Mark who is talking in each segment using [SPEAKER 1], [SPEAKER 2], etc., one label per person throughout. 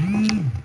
[SPEAKER 1] Mm-hmm.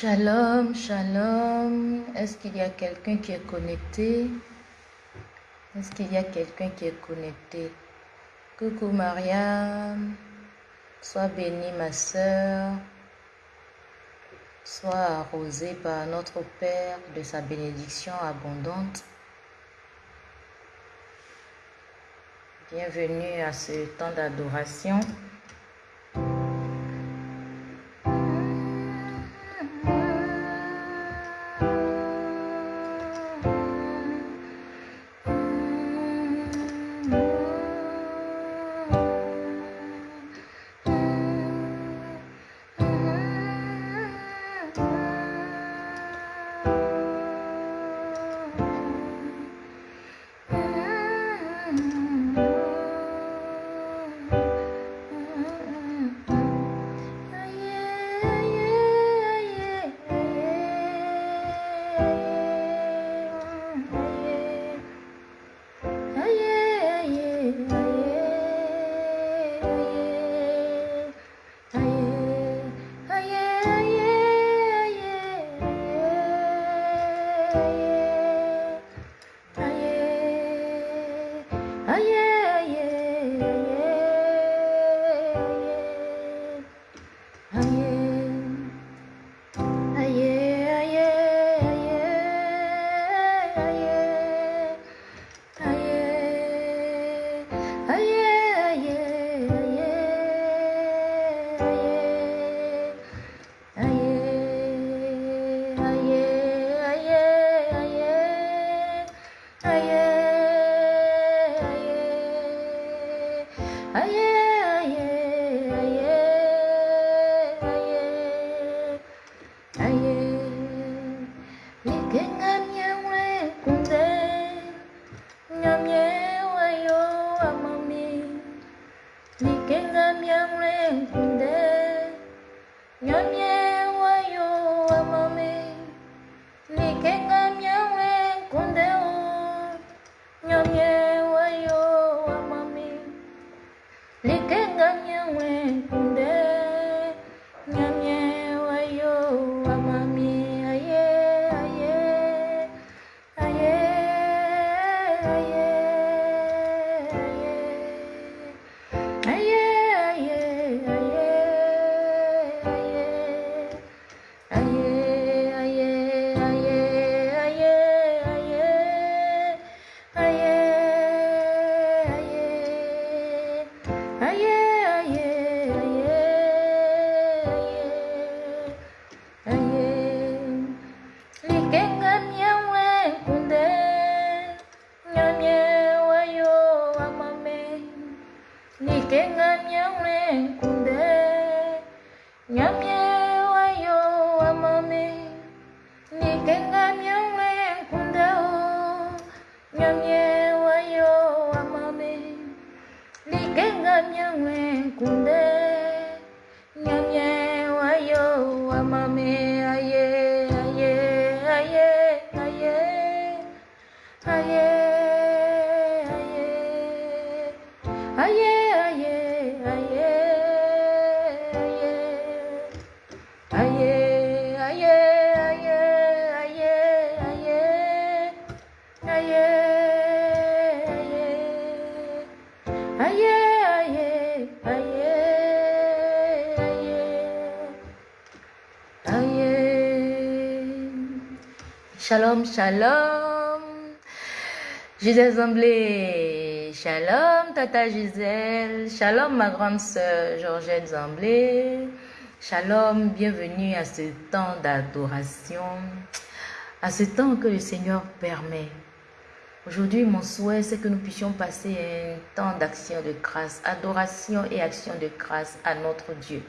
[SPEAKER 1] Shalom, shalom. Est-ce qu'il y a quelqu'un qui est connecté? Est-ce qu'il y a quelqu'un qui est connecté? Coucou Mariam. Sois bénie ma soeur. Sois arrosée par notre Père de sa bénédiction abondante. Bienvenue à ce temps d'adoration. Shalom. Gisèle Zamblé. Shalom, Tata Gisèle. Shalom, ma grande sœur Georgette Zamblé. Shalom, bienvenue à ce temps d'adoration, à ce temps que le Seigneur permet. Aujourd'hui, mon souhait, c'est que nous puissions passer un temps d'action de grâce, adoration et action de grâce à notre Dieu.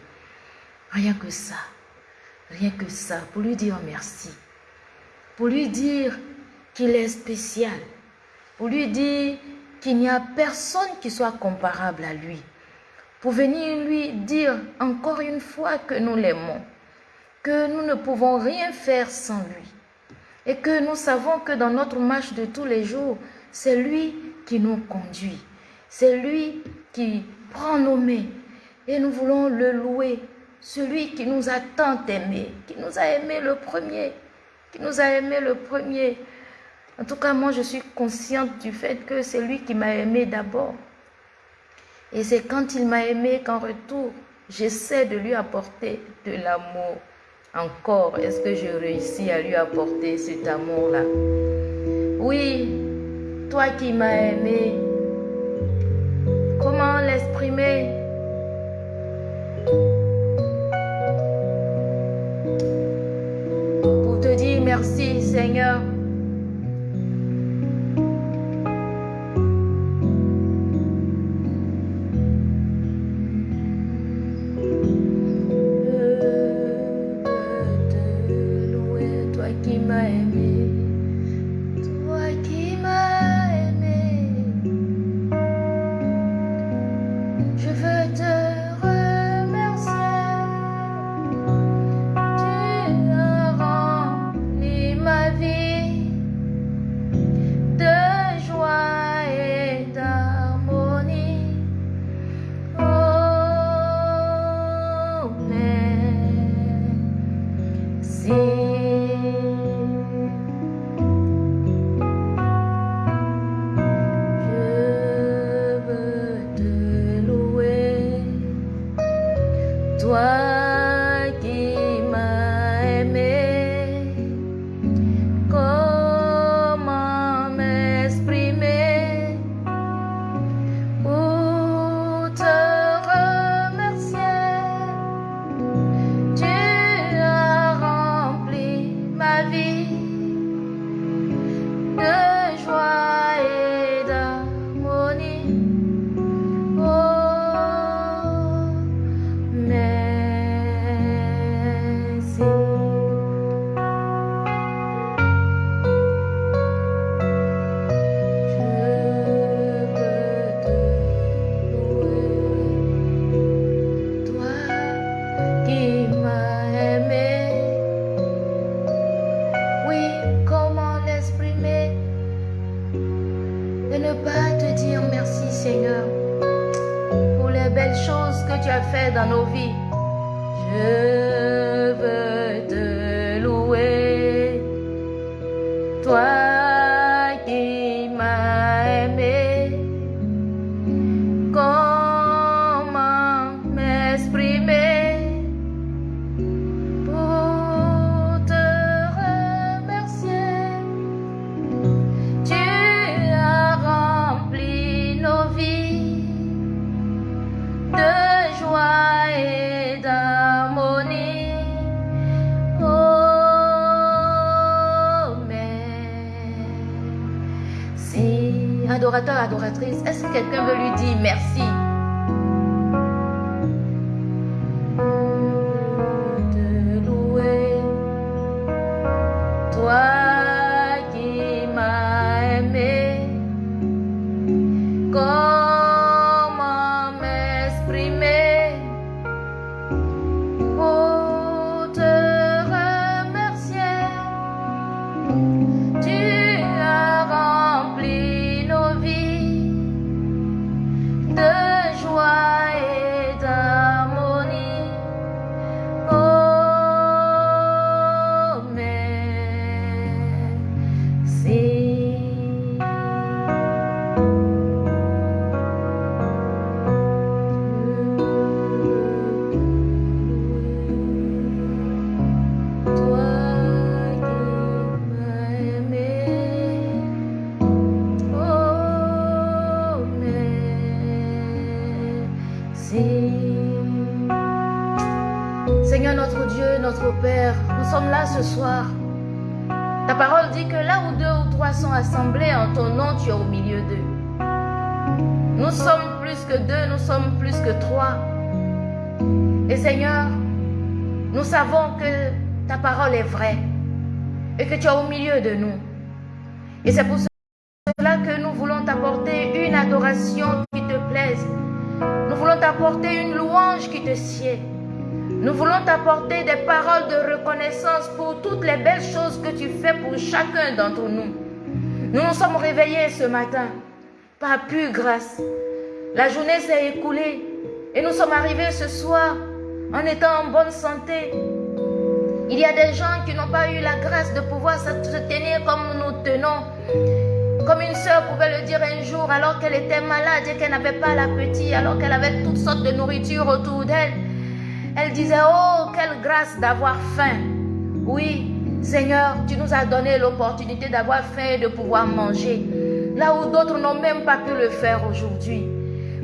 [SPEAKER 1] Rien que ça, rien que ça, pour lui dire merci pour lui dire qu'il est spécial, pour lui dire qu'il n'y a personne qui soit comparable à lui, pour venir lui dire encore une fois que nous l'aimons, que nous ne pouvons rien faire sans lui, et que nous savons que dans notre marche de tous les jours, c'est lui qui nous conduit, c'est lui qui prend nos mains, et nous voulons le louer, celui qui nous a tant aimés, qui nous a aimés le premier, qui nous a aimés le premier. En tout cas, moi, je suis consciente du fait que c'est lui qui m'a aimé d'abord. Et c'est quand il m'a aimé qu'en retour, j'essaie de lui apporter de l'amour. Encore, est-ce que je réussis à lui apporter cet amour-là? Oui, toi qui m'as aimé, comment l'exprimer? Merci Seigneur. Parole est et que tu es au milieu de nous. Et c'est pour cela que nous voulons t'apporter une adoration qui te plaise. Nous voulons t'apporter une louange qui te sied. Nous voulons t'apporter des paroles de reconnaissance pour toutes les belles choses que tu fais pour chacun d'entre nous. Nous nous sommes réveillés ce matin par pure grâce. La journée s'est écoulée et nous sommes arrivés ce soir en étant en bonne santé. Il y a des gens qui n'ont pas eu la grâce de pouvoir se tenir comme nous tenons. Comme une sœur pouvait le dire un jour alors qu'elle était malade et qu'elle n'avait pas l'appétit, alors qu'elle avait toutes sortes de nourriture autour d'elle. Elle disait, oh, quelle grâce d'avoir faim. Oui, Seigneur, tu nous as donné l'opportunité d'avoir faim et de pouvoir manger. Là où d'autres n'ont même pas pu le faire aujourd'hui.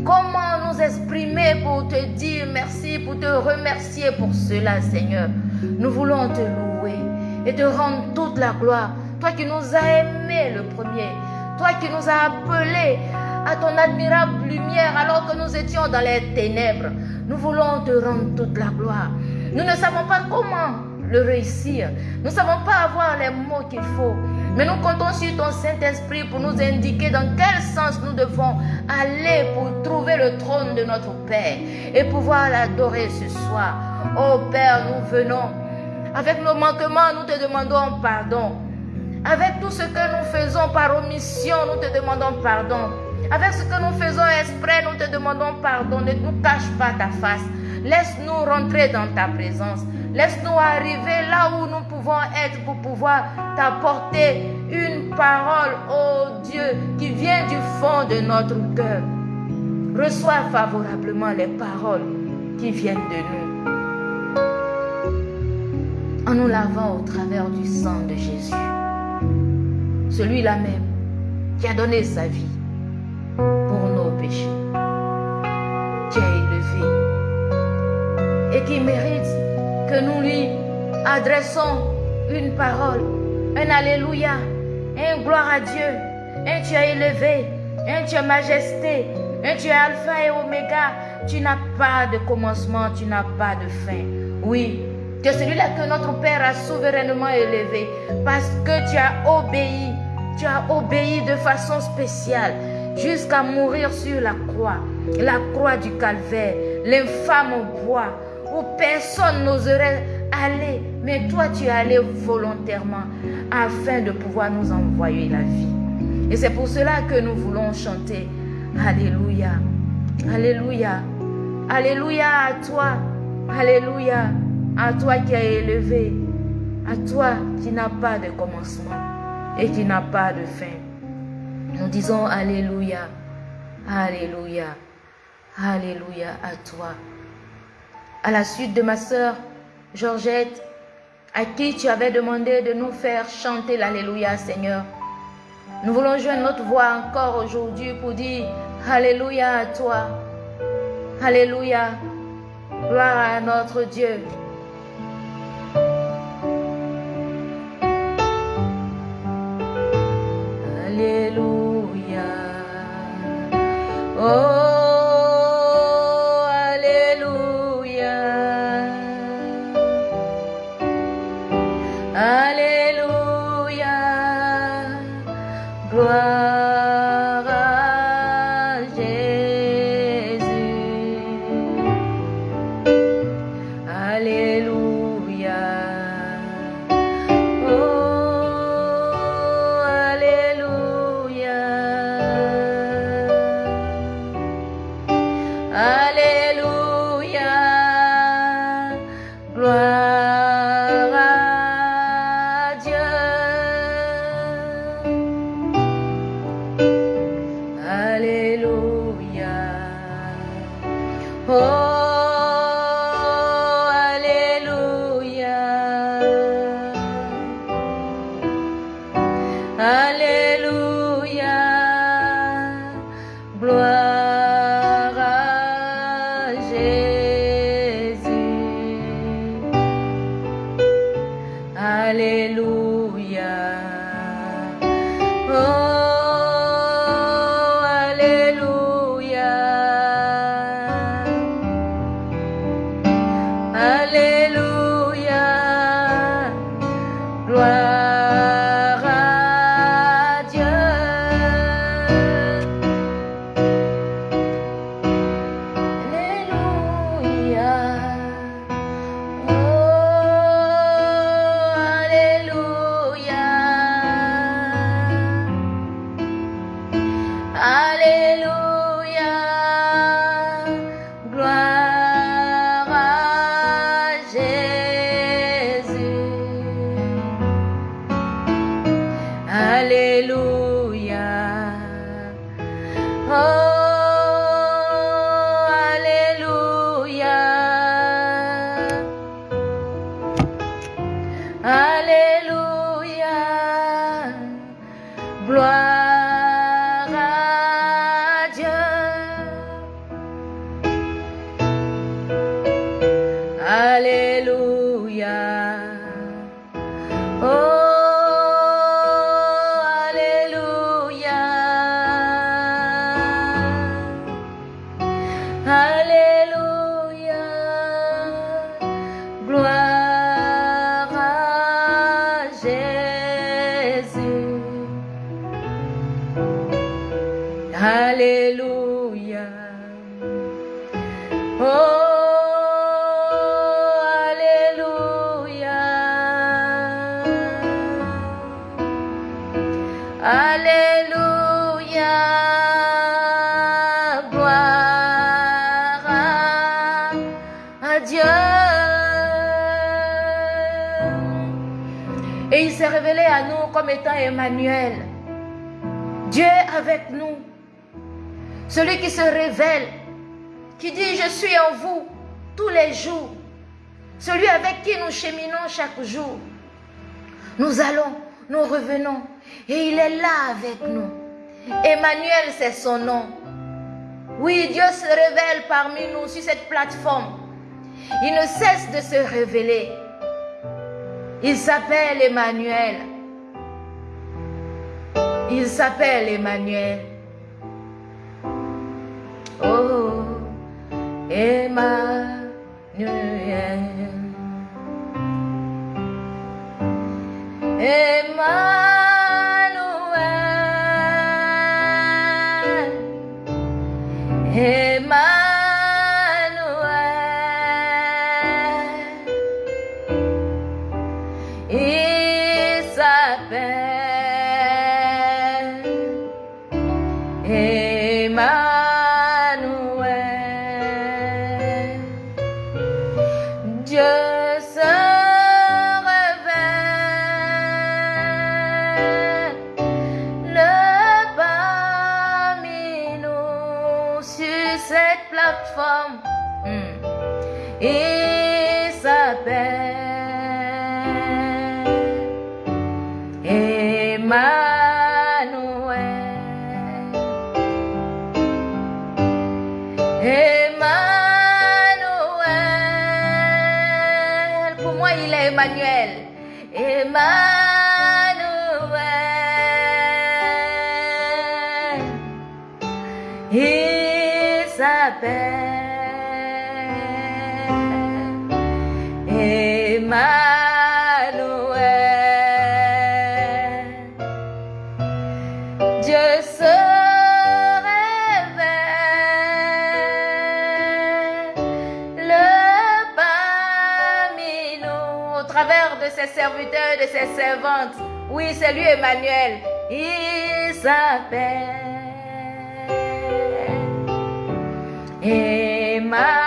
[SPEAKER 1] Comment nous exprimer pour te dire merci, pour te remercier pour cela, Seigneur? Nous voulons te louer et te rendre toute la gloire. Toi qui nous as aimés le premier. Toi qui nous as appelés à ton admirable lumière alors que nous étions dans les ténèbres. Nous voulons te rendre toute la gloire. Nous ne savons pas comment le réussir. Nous ne savons pas avoir les mots qu'il faut. Mais nous comptons sur ton Saint-Esprit pour nous indiquer dans quel sens nous devons aller pour trouver le trône de notre Père et pouvoir l'adorer ce soir. Oh Père, nous venons. Avec nos manquements, nous te demandons pardon. Avec tout ce que nous faisons par omission, nous te demandons pardon. Avec ce que nous faisons exprès, nous te demandons pardon. Ne nous cache pas ta face. Laisse-nous rentrer dans ta présence. Laisse-nous arriver là où nous pouvons être pour pouvoir t'apporter une parole, oh Dieu, qui vient du fond de notre cœur. Reçois favorablement les paroles qui viennent de nous. En nous lavant au travers du sang de Jésus. Celui-là même qui a donné sa vie pour nos péchés. Qui est élevé et qui mérite que nous lui adressons une parole, un Alléluia, un gloire à Dieu, un es élevé, un es majesté, un es Alpha et Oméga. Tu n'as pas de commencement, tu n'as pas de fin. Oui, tu es celui-là que notre Père a souverainement élevé parce que tu as obéi, tu as obéi de façon spéciale jusqu'à mourir sur la croix, la croix du calvaire, l'infâme bois personne n'oserait aller, mais toi tu es allé volontairement afin de pouvoir nous envoyer la vie. Et c'est pour cela que nous voulons chanter Alléluia, Alléluia, Alléluia à toi. Alléluia à toi qui es élevé. À toi qui n'a pas de commencement et qui n'a pas de fin. Nous disons Alléluia. Alléluia. Alléluia à toi. À la suite de ma sœur Georgette, à qui tu avais demandé de nous faire chanter l'Alléluia, Seigneur. Nous voulons joindre notre voix encore aujourd'hui pour dire Alléluia à toi. Alléluia. Gloire à notre Dieu. Alléluia. Oh, Alléluia. Gloire à, Dieu. Et il s'est révélé à nous comme étant Emmanuel. Dieu avec nous. Celui qui se révèle, qui dit je suis en vous tous les jours. Celui avec qui nous cheminons chaque jour. Nous allons, nous revenons. Et il est là avec nous. Emmanuel, c'est son nom. Oui, Dieu se révèle parmi nous sur cette plateforme. Il ne cesse de se révéler. Il s'appelle Emmanuel. Il s'appelle Emmanuel. Oh, Emmanuel. Emmanuel. Moi, il ses serviteurs de ses servantes. Oui, c'est lui Emmanuel. Il s'appelle Emmanuel.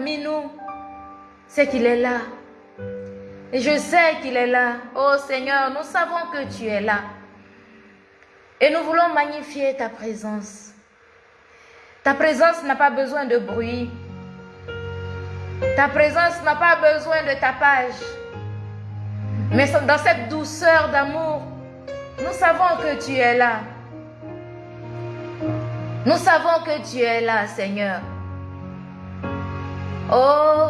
[SPEAKER 1] Nous, c'est qu'il est là. Et je sais qu'il est là. Oh Seigneur, nous savons que tu es là. Et nous voulons magnifier ta présence. Ta présence n'a pas besoin de bruit. Ta présence n'a pas besoin de tapage. Mais dans cette douceur d'amour, nous savons que tu es là. Nous savons que tu es là, Seigneur. Oh,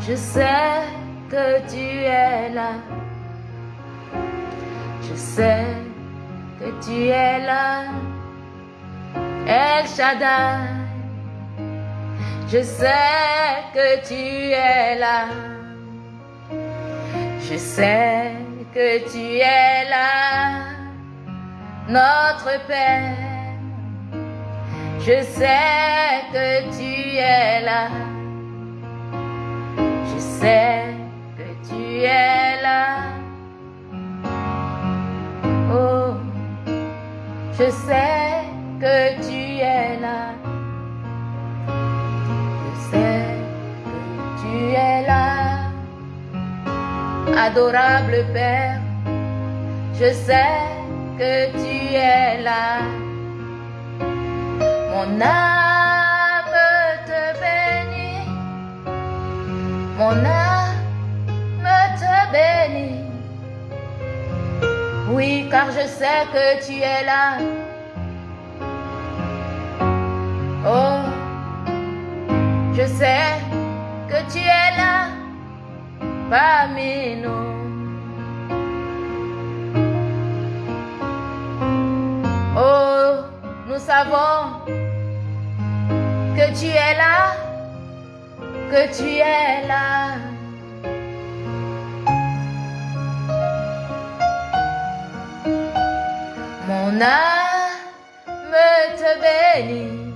[SPEAKER 1] je sais que tu es là. Je sais que tu es là. El Shaddai. Je sais que tu es là. Je sais que tu es là, notre Père. Je sais que tu es là. Je sais que tu es là. Oh, je sais que tu es là. Je sais que tu es là. Adorable Père, je sais que tu es là. Mon âme te bénit. Mon âme te bénit. Oui, car je sais que tu es là. Oh, je sais que tu es là parmi nous. Oh, nous savons que tu es là, que tu es là. Mon âme te bénit,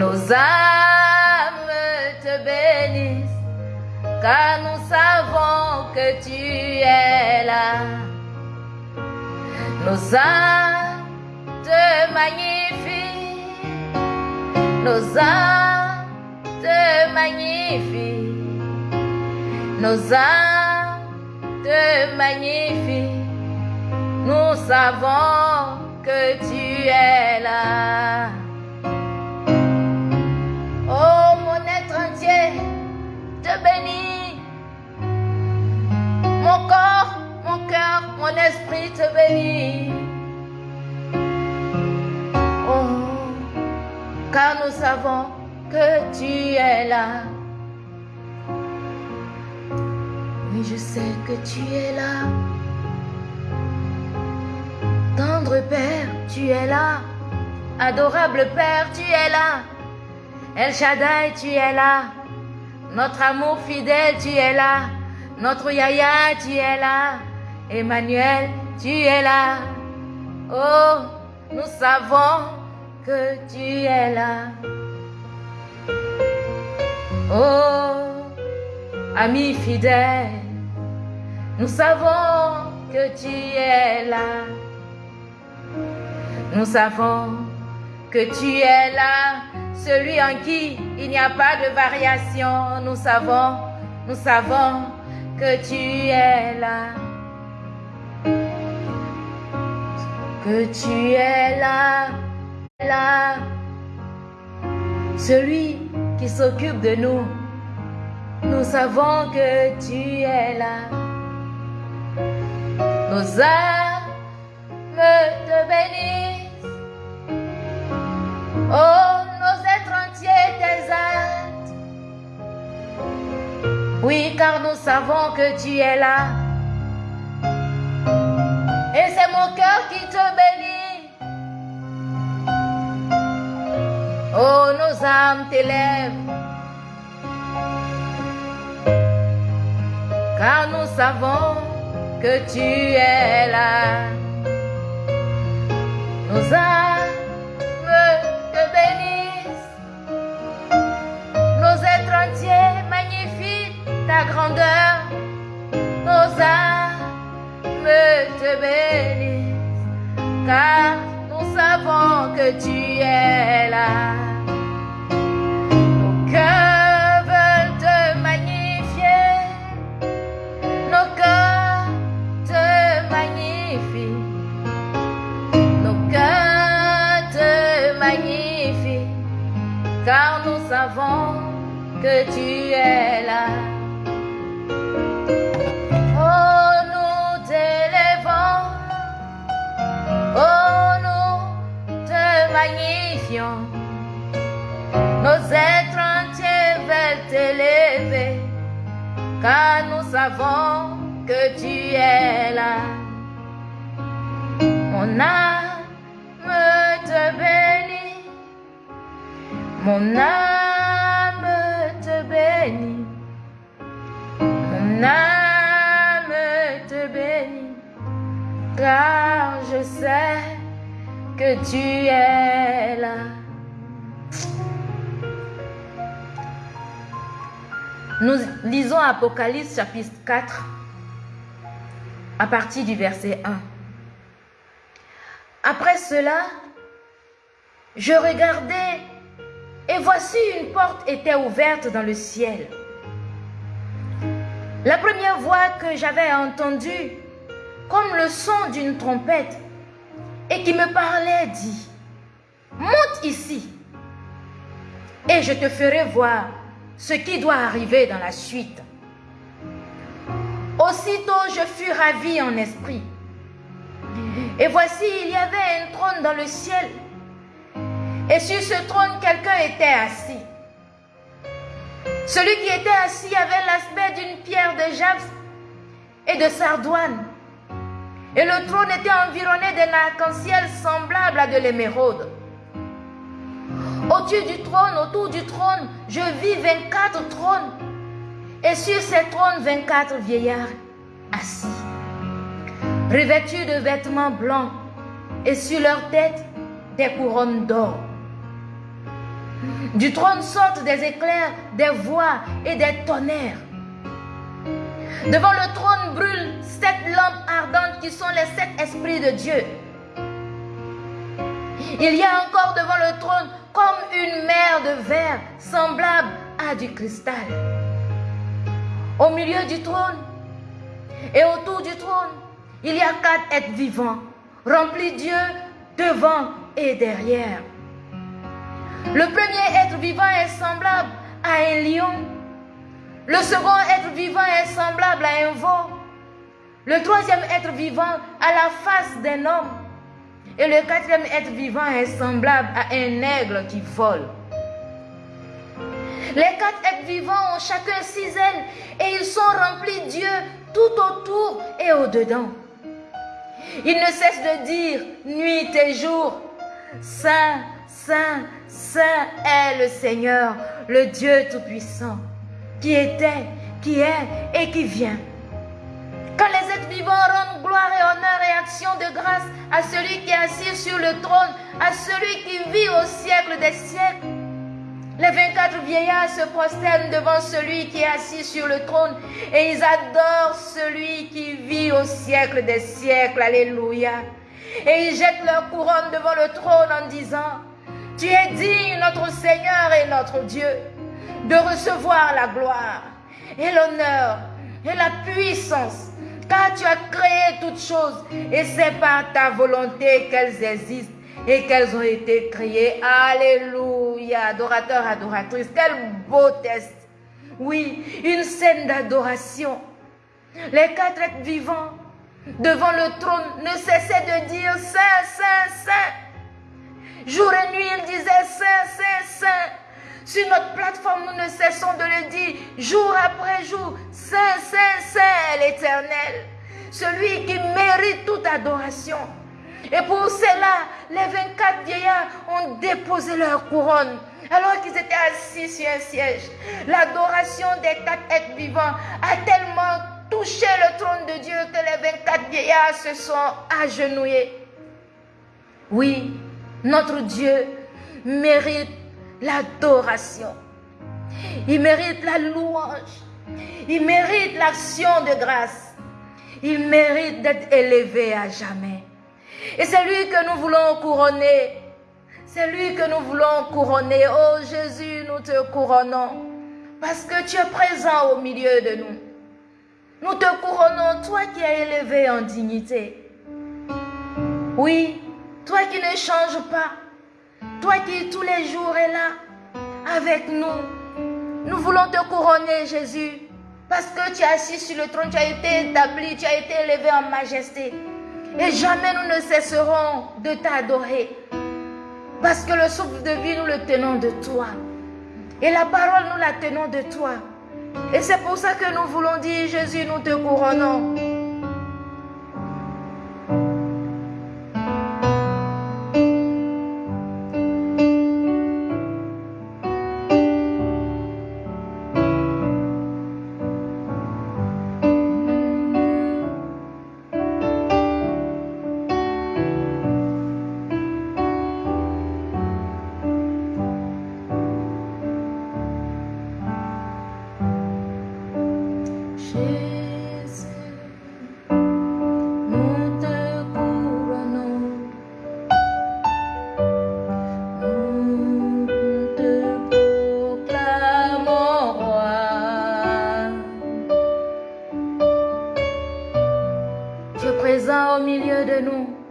[SPEAKER 1] nos âmes te bénissent, car nous savons que tu es là. Nos âmes te magnifient, nos âmes te magnifient, nos âmes te magnifient. Nous savons que tu es là. Oh, mon être entier te bénit. Mon corps, mon cœur, mon esprit te bénit. Car nous savons que tu es là. Oui, je sais que tu es là. Tendre Père, tu es là. Adorable Père, tu es là. El Shaddai, tu es là. Notre amour fidèle, tu es là. Notre Yaya, tu es là. Emmanuel, tu es là. Oh, nous savons que tu es là. Oh, ami fidèle, nous savons que tu es là. Nous savons que tu es là, celui en qui il n'y a pas de variation. Nous savons, nous savons que tu es là. Que tu es là, là. Celui qui s'occupe de nous. Nous savons que tu es là. Nos âmes te bénissent. Oh, nos êtres entiers t'exaltent. Oui, car nous savons que tu es là. Et c'est mon cœur qui te bénit. Oh, nos âmes t'élèvent. Car nous savons que tu es là. Nos âmes te bénissent. Nos êtres entiers magnifient ta grandeur. Nos âmes te bénissent. Car nous savons que tu es là. Car nous savons que tu es là. Oh, nous t'élèvons. Oh, nous te magnifions. Nos êtres entiers veulent t'élever. Car nous savons que tu es là. Mon âme te bénit. Mon âme te bénit. Mon âme te bénit. Car je sais que tu es là. Nous lisons Apocalypse chapitre 4 à partir du verset 1. Après cela, je regardais et voici une porte était ouverte dans le ciel. La première voix que j'avais entendue, comme le son d'une trompette, et qui me parlait, dit, monte ici, et je te ferai voir ce qui doit arriver dans la suite. Aussitôt je fus ravi en esprit. Et voici, il y avait un trône dans le ciel. Et sur ce trône, quelqu'un était assis. Celui qui était assis avait l'aspect d'une pierre de jaspe et de sardoine. Et le trône était environné d'un arc-en-ciel semblable à de l'émeraude. Au-dessus du trône, autour du trône, je vis 24 trônes. Et sur ces trônes, 24 vieillards assis, revêtus de vêtements blancs, et sur leur tête, des couronnes d'or. Du trône sortent des éclairs, des voix et des tonnerres. Devant le trône brûlent sept lampes ardentes qui sont les sept esprits de Dieu. Il y a encore devant le trône comme une mer de verre semblable à du cristal. Au milieu du trône et autour du trône, il y a quatre êtres vivants, remplis Dieu devant et derrière. Le premier être vivant est semblable à un lion. Le second être vivant est semblable à un veau. Le troisième être vivant a la face d'un homme. Et le quatrième être vivant est semblable à un aigle qui vole. Les quatre êtres vivants ont chacun six ailes et ils sont remplis Dieu tout autour et au-dedans. Ils ne cessent de dire nuit et jour, Saint, Saint, Saint est le Seigneur, le Dieu Tout-Puissant, qui était, qui est et qui vient. Quand les êtres vivants rendent gloire et honneur et action de grâce à celui qui est assis sur le trône, à celui qui vit au siècle des siècles, les 24 vieillards se prosternent devant celui qui est assis sur le trône et ils adorent celui qui vit au siècle des siècles. Alléluia. Et ils jettent leur couronne devant le trône en disant, Tu es digne, notre Seigneur et notre Dieu, de recevoir la gloire et l'honneur et la puissance, car tu as créé toutes choses et c'est par ta volonté qu'elles existent et qu'elles ont été créées. Alléluia, adorateurs, adoratrices, quel beau test. Oui, une scène d'adoration. Les quatre êtres vivants devant le trône ne cessaient de dire Saint, Saint, Saint. Jour et nuit, ils disaient Saint, Saint, Saint. Sur notre plateforme, nous ne cessons de le dire jour après jour. Saint, Saint, Saint, l'Éternel. Celui qui mérite toute adoration. Et pour cela, les 24 vieillards ont déposé leur couronne alors qu'ils étaient assis sur un siège. L'adoration des quatre êtres vivants a tellement touché le trône de Dieu que les 24 vieillards se sont agenouillés. Oui, notre Dieu mérite l'adoration. Il mérite la louange. Il mérite l'action de grâce. Il mérite d'être élevé à jamais. Et c'est lui que nous voulons couronner. C'est lui que nous voulons couronner. Oh Jésus, nous te couronnons. Parce que tu es présent au milieu de nous. Nous te couronnons, toi qui es élevé en dignité. Oui, toi qui ne changes pas. Toi qui tous les jours es là avec nous. Nous voulons te couronner, Jésus. Parce que tu es assis sur le trône, tu as été établi, tu as été élevé en majesté. Et jamais nous ne cesserons de t'adorer. Parce que le souffle de vie, nous le tenons de toi. Et la parole, nous la tenons de toi. Et c'est pour ça que nous voulons dire, Jésus, nous te couronnons. au milieu de nous.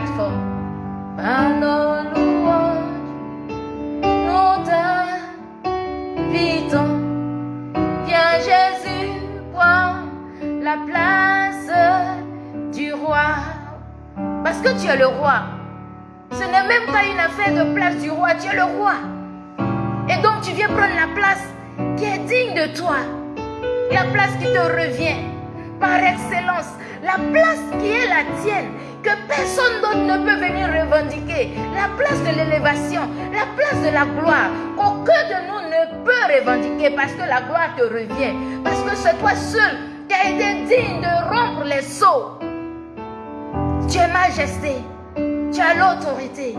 [SPEAKER 1] respectful. ne peut venir revendiquer. La place de l'élévation, la place de la gloire, qu'aucun de nous ne peut revendiquer parce que la gloire te revient. Parce que c'est toi seul qui as été digne de rompre les sceaux. Tu es majesté, tu as l'autorité.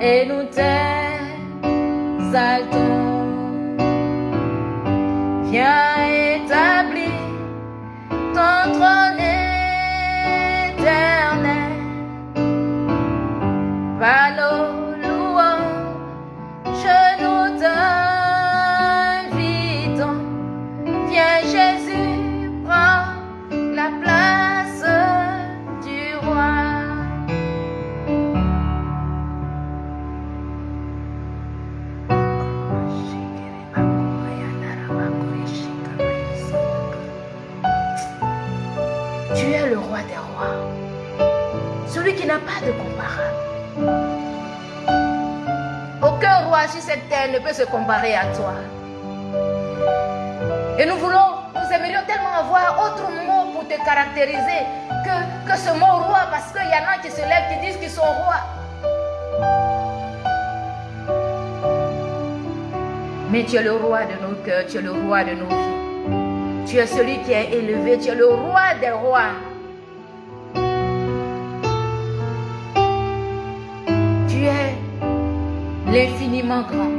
[SPEAKER 1] et nous t'exaltons. Viens établir ton. N'a pas de comparable. Aucun roi sur cette terre ne peut se comparer à toi. Et nous voulons, nous aimerions tellement avoir autre mot pour te caractériser que, que ce mot roi, parce qu'il y en a qui se lèvent, qui disent qu'ils sont rois. Mais tu es le roi de nos cœurs, tu es le roi de nos vies. Tu es celui qui est élevé, tu es le roi des rois. L'infiniment grand.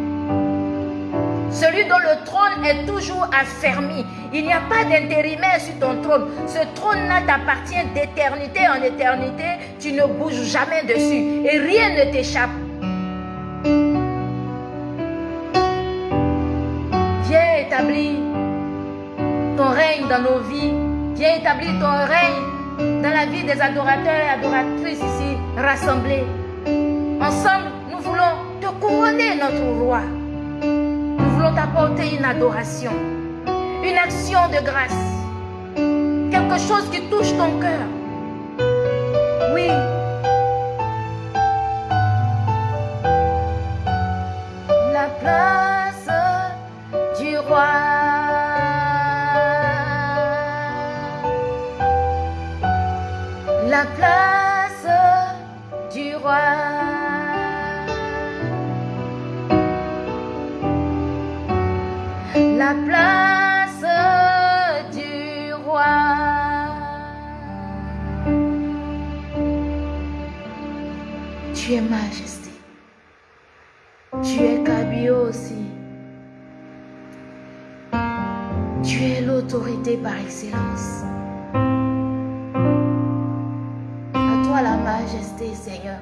[SPEAKER 1] Celui dont le trône est toujours affermi. Il n'y a pas d'intérimaire sur ton trône. Ce trône-là t'appartient d'éternité en éternité. Tu ne bouges jamais dessus et rien ne t'échappe. Viens établir ton règne dans nos vies. Viens établir ton règne dans la vie des adorateurs et adoratrices ici rassemblés. Notre roi. Nous voulons t'apporter une adoration, une action de grâce, quelque chose qui touche ton cœur. Oui. L'autorité par excellence. À toi la majesté, Seigneur.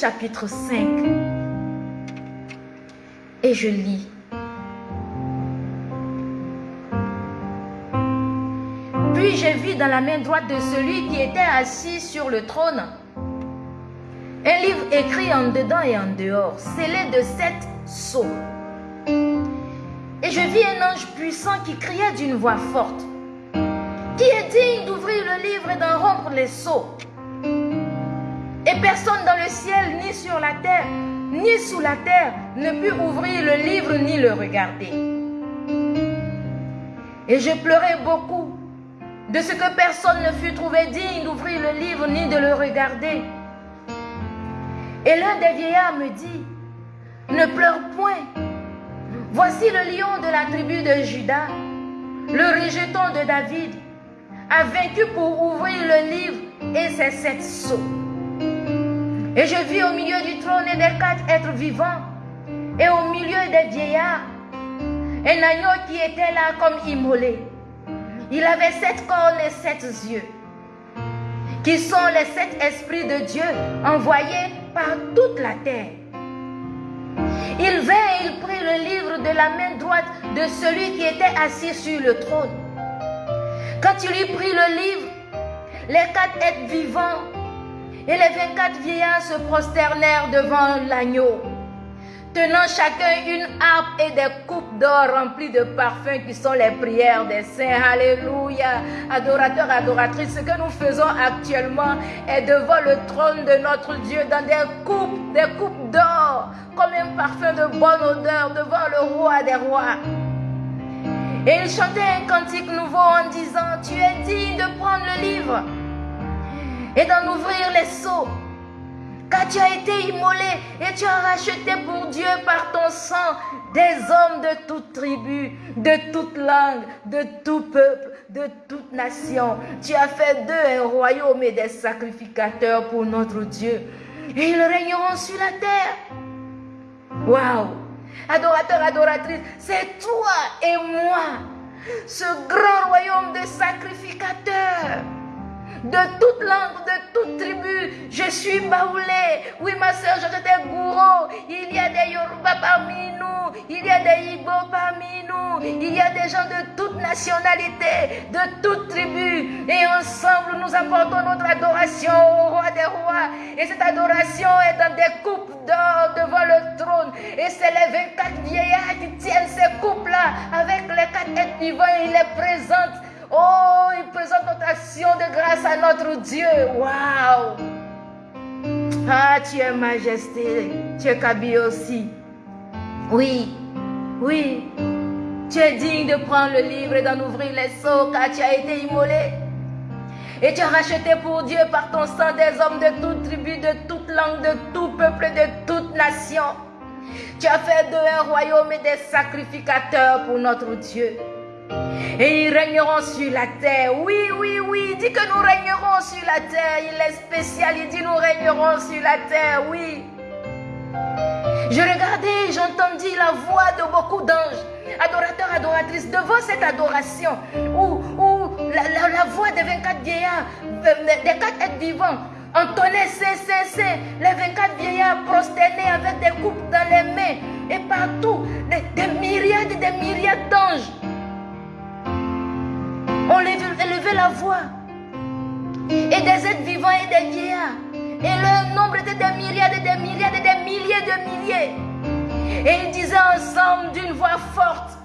[SPEAKER 1] Chapitre 5. Et je lis. Puis je vis dans la main droite de celui qui était assis sur le trône un livre écrit en dedans et en dehors, scellé de sept sceaux. Et je vis un ange puissant qui criait d'une voix forte. Qui est digne d'ouvrir le livre et d'en rompre les sceaux? Sur la terre, ni sous la terre, ne put ouvrir le livre ni le regarder. Et je pleurais beaucoup de ce que personne ne fut trouvé digne d'ouvrir le livre ni de le regarder. Et l'un des vieillards me dit, ne pleure point. Voici le lion de la tribu de Judas, le rejeton de David, a vaincu pour ouvrir le livre et ses sept sceaux. Et je vis au milieu du trône et des quatre êtres vivants, et au milieu des vieillards, un agneau qui était là comme immolé. Il avait sept cornes et sept yeux, qui sont les sept esprits de Dieu envoyés par toute la terre. Il vint et il prit le livre de la main droite de celui qui était assis sur le trône. Quand il eut pris le livre, les quatre êtres vivants et les vingt-quatre vieillards se prosternèrent devant l'agneau, tenant chacun une harpe et des coupes d'or remplies de parfums qui sont les prières des saints. Alléluia. Adorateurs, adoratrices, ce que nous faisons actuellement est devant le trône de notre Dieu dans des coupes, des coupes d'or, comme un parfum de bonne odeur devant le roi des rois. Et il chantait un cantique nouveau en disant, tu es digne de prendre le livre et d'en ouvrir les seaux. Car tu as été immolé et tu as racheté pour Dieu par ton sang des hommes de toute tribu, de toute langue, de tout peuple, de toute nation. Tu as fait d'eux un royaume et des sacrificateurs pour notre Dieu. Et ils régneront sur la terre. Waouh! Adorateur, adoratrice, c'est toi et moi, ce grand royaume de sacrificateurs de toute langue, de toute tribu. Je suis baoulé. Oui, ma soeur, te gourou. Il y a des Yoruba parmi nous. Il y a des Igbo parmi nous. Il y a des gens de toute nationalité, de toute tribu. Et ensemble, nous apportons notre adoration au roi des rois. Et cette adoration est dans des coupes d'or devant le trône. Et c'est les 24 vieillards qui tiennent ces coupes-là avec les quatre êtres vivants. Et ils les présentent Oh, il présente notre action de grâce à notre Dieu. Waouh! Ah, tu es majesté. Tu es Kabi aussi. Oui, oui. Tu es digne de prendre le livre et d'en ouvrir les seaux car tu as été immolé. Et tu as racheté pour Dieu par ton sang des hommes de toute tribu, de toute langue, de tout peuple, de toute nation. Tu as fait d'eux un royaume et des sacrificateurs pour notre Dieu. Et ils régneront sur la terre. Oui, oui, oui. Il dit que nous régnerons sur la terre. Il est spécial. Il dit nous régnerons sur la terre. Oui. Je regardais, j'entendis la voix de beaucoup d'anges, adorateurs, adoratrices, devant cette adoration, où, la, voix des 24 vieillards, euh, des quatre êtres vivants, entonnait c'est, c'est, c'est, les 24 vieillards prosternés avec des coupes dans les mains, et partout, des, des myriades et des myriades d'anges on élevait la voix. Et des êtres vivants et des vieillards. Et leur nombre était des myriades et des myriades et des milliers de milliers. Et ils disaient ensemble d'une voix forte,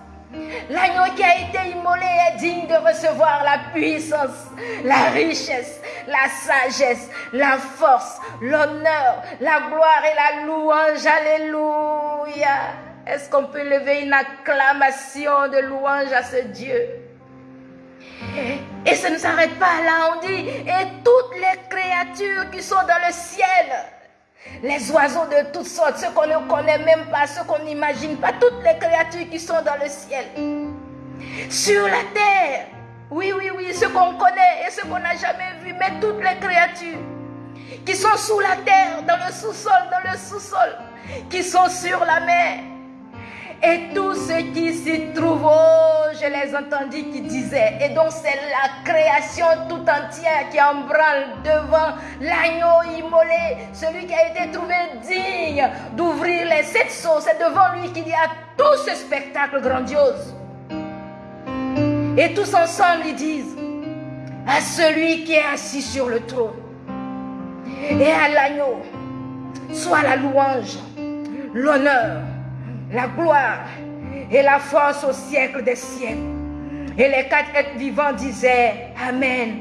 [SPEAKER 1] L'agneau qui a été immolé est digne de recevoir la puissance, la richesse, la sagesse, la force, l'honneur, la gloire et la louange. Alléluia. Est-ce qu'on peut lever une acclamation de louange à ce Dieu? Et ça ne s'arrête pas là, on dit, et toutes les créatures qui sont dans le ciel, les oiseaux de toutes sortes, ceux qu'on ne connaît même pas, ceux qu'on n'imagine pas, toutes les créatures qui sont dans le ciel, sur la terre, oui, oui, oui, ceux qu'on connaît et ceux qu'on n'a jamais vus, mais toutes les créatures qui sont sous la terre, dans le sous-sol, dans le sous-sol, qui sont sur la mer, et tous ceux qui s'y trouvent, oh, je les entendis qui disaient, et donc c'est la création tout entière qui branle devant l'agneau immolé, celui qui a été trouvé digne d'ouvrir les sept sceaux. C'est devant lui qu'il y a tout ce spectacle grandiose. Et tous ensemble, ils disent, à celui qui est assis sur le trône et à l'agneau, soit la louange, l'honneur, la gloire
[SPEAKER 2] et la force au siècle des siècles. Et les quatre êtres vivants disaient Amen.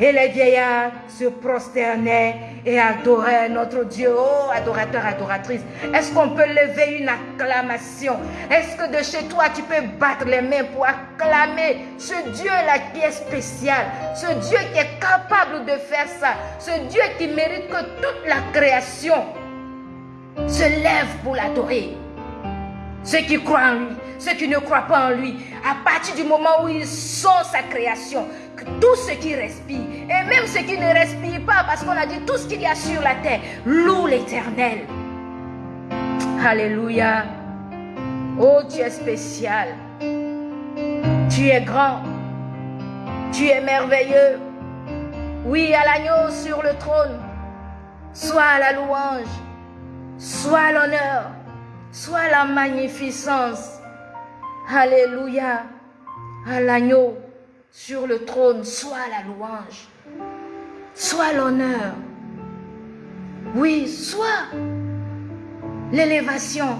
[SPEAKER 2] Et les vieillards se prosternaient et adoraient notre Dieu. Oh, adorateur, adoratrice, est-ce qu'on peut lever une acclamation? Est-ce que de chez toi, tu peux battre les mains pour acclamer ce Dieu-là qui est spécial, ce Dieu qui est capable de faire ça, ce Dieu qui mérite que toute la création se lève pour l'adorer ceux qui croient en lui, ceux qui ne croient pas en lui, à partir du moment où ils sont sa création, que tout ce qui respire, et même ceux qui ne respirent pas, parce qu'on a dit tout ce qu'il y a sur la terre, loue l'éternel. Alléluia. Oh, tu es spécial. Tu es grand. Tu es merveilleux. Oui, à l'agneau sur le trône. Soit la louange. Soit l'honneur soit la magnificence. Alléluia. À l'agneau sur le trône, soit la louange, soit l'honneur. Oui, soit l'élévation.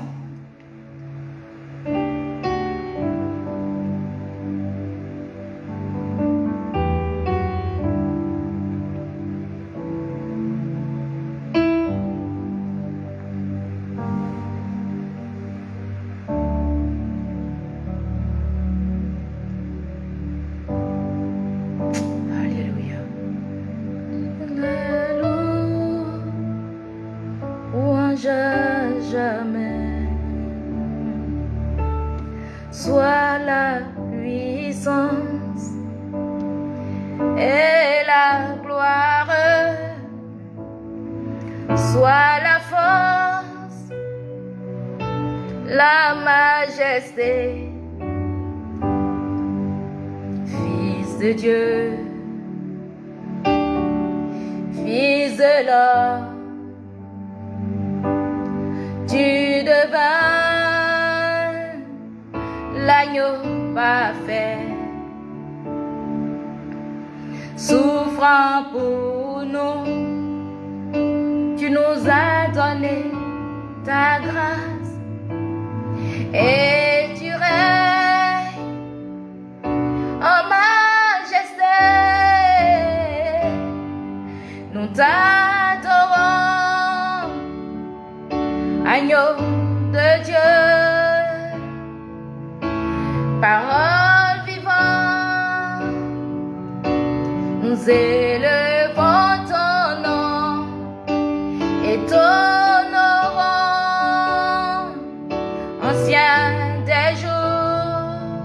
[SPEAKER 2] ancien des jours,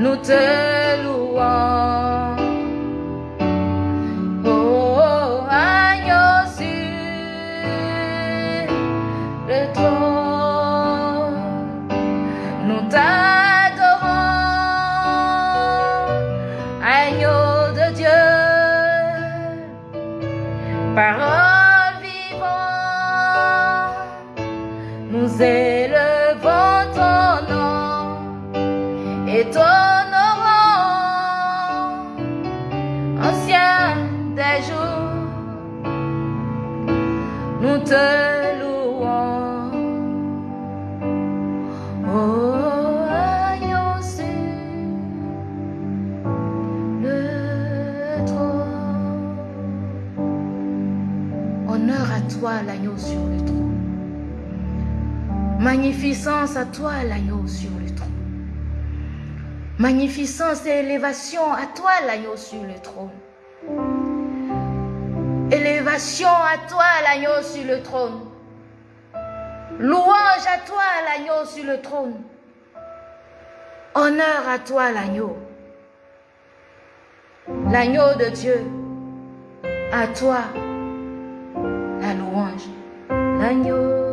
[SPEAKER 2] nous te louons. Magnificence et élévation à toi l'agneau sur le trône. Élévation à toi l'agneau sur le trône. Louange à toi l'agneau sur le trône. Honneur à toi l'agneau. L'agneau de Dieu. À toi la louange. L'agneau.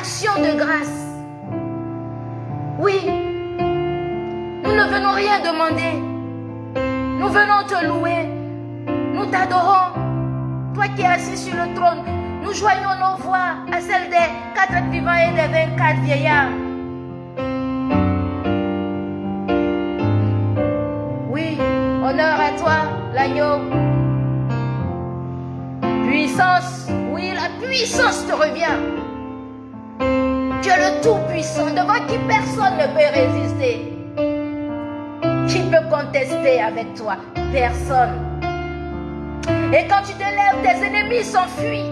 [SPEAKER 1] Et l'action de grâce. Oui, nous ne venons rien demander. Nous venons te louer. Nous t'adorons. Toi qui es assis sur le trône, nous joignons nos voix à celles des quatre vivants et des vingt-quatre vieillards. Oui, honneur à toi, l'agneau. Puissance, oui, la puissance te revient. Tout-Puissant, devant qui personne ne peut résister. Qui peut contester avec toi Personne. Et quand tu te lèves, tes ennemis s'enfuient.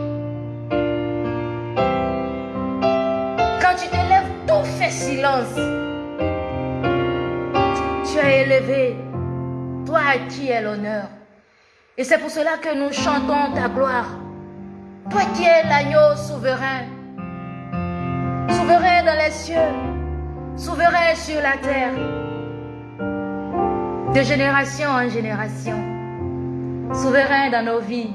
[SPEAKER 1] Quand tu te lèves, tout fait silence. Tu es élevé. Toi à qui est l'honneur. Et c'est pour cela que nous chantons ta gloire. Toi qui es l'agneau souverain. Souverain dans les cieux. Souverain sur la terre. De génération en génération. Souverain dans nos vies.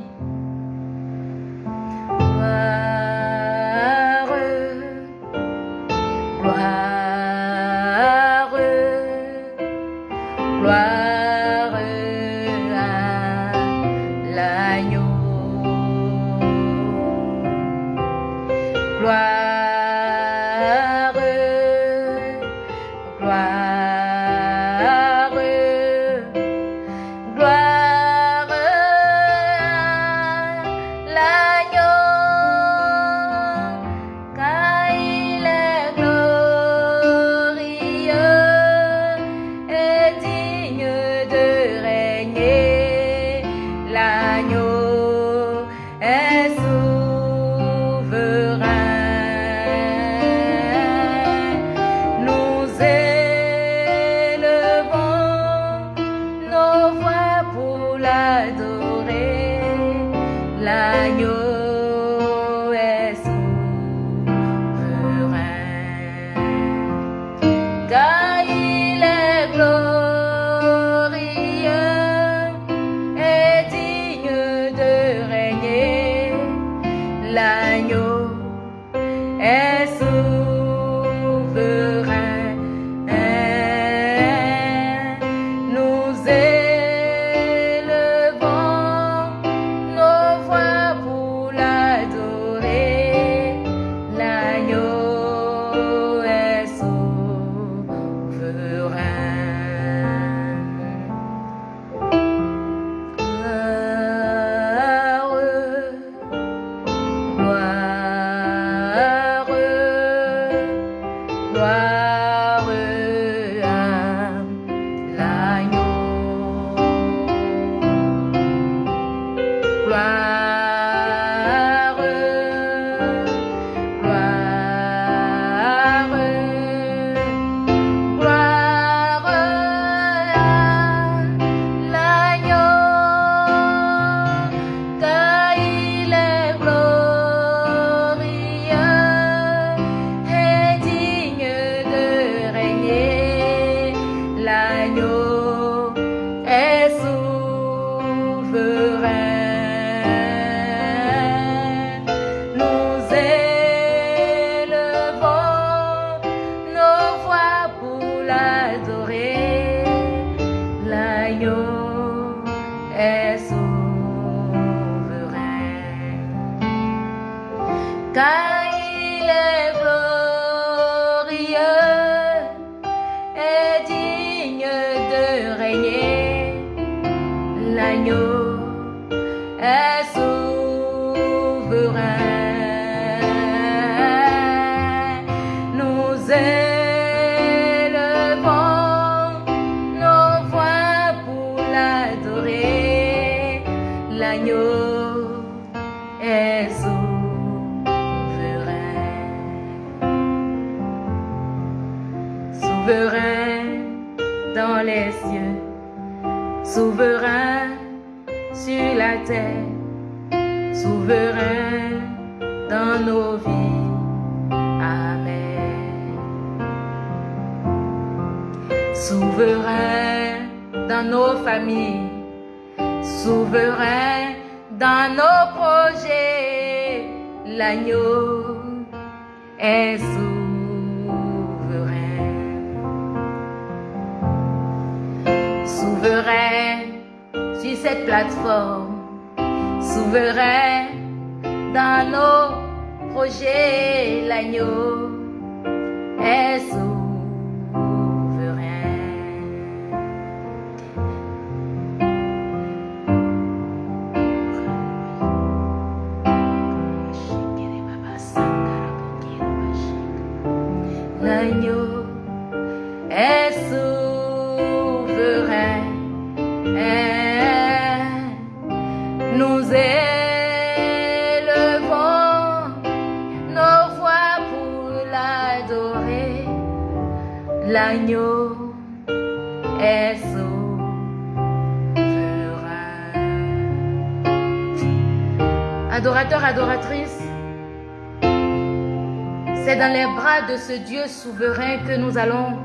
[SPEAKER 1] Dieu souverain que nous allons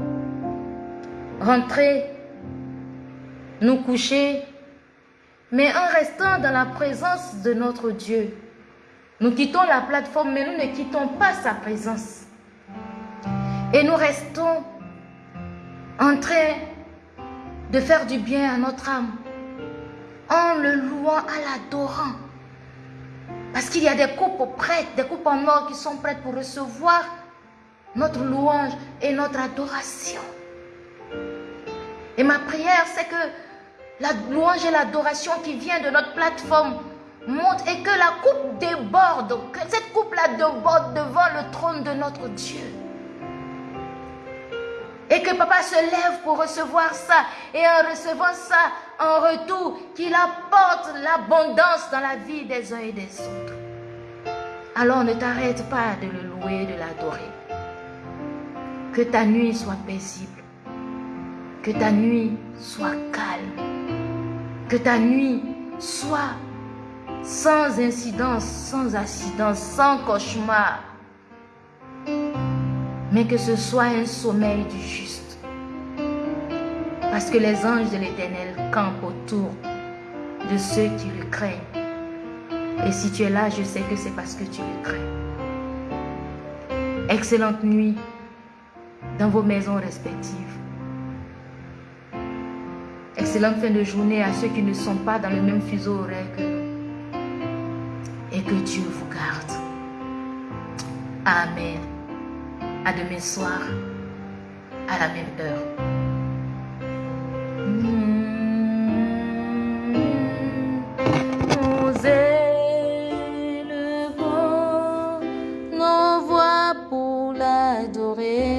[SPEAKER 1] rentrer, nous coucher, mais en restant dans la présence de notre Dieu. Nous quittons la plateforme, mais nous ne quittons pas sa présence. Et nous restons en train de faire du bien à notre âme, en le louant, à l'adorant. Parce qu'il y a des coupes prêtes, des coupes en or qui sont prêtes pour recevoir notre louange et notre adoration. Et ma prière, c'est que la louange et l'adoration qui vient de notre plateforme monte et que la coupe déborde, que cette coupe-là déborde devant le trône de notre Dieu. Et que papa se lève pour recevoir ça. Et en recevant ça, en retour, qu'il apporte l'abondance dans la vie des uns et des autres. Alors ne t'arrête pas de le louer, de l'adorer. Que ta nuit soit paisible. Que ta nuit soit calme. Que ta nuit soit sans incidence, sans accident, sans cauchemar mais que ce soit un sommeil du juste. Parce que les anges de l'Éternel campent autour de ceux qui le craignent. Et si tu es là, je sais que c'est parce que tu le crains. Excellente nuit dans vos maisons respectives. Excellente fin de journée à ceux qui ne sont pas dans le même fuseau horaire que nous. Et que Dieu vous garde. Amen. À demain soir, à la même heure. adorer.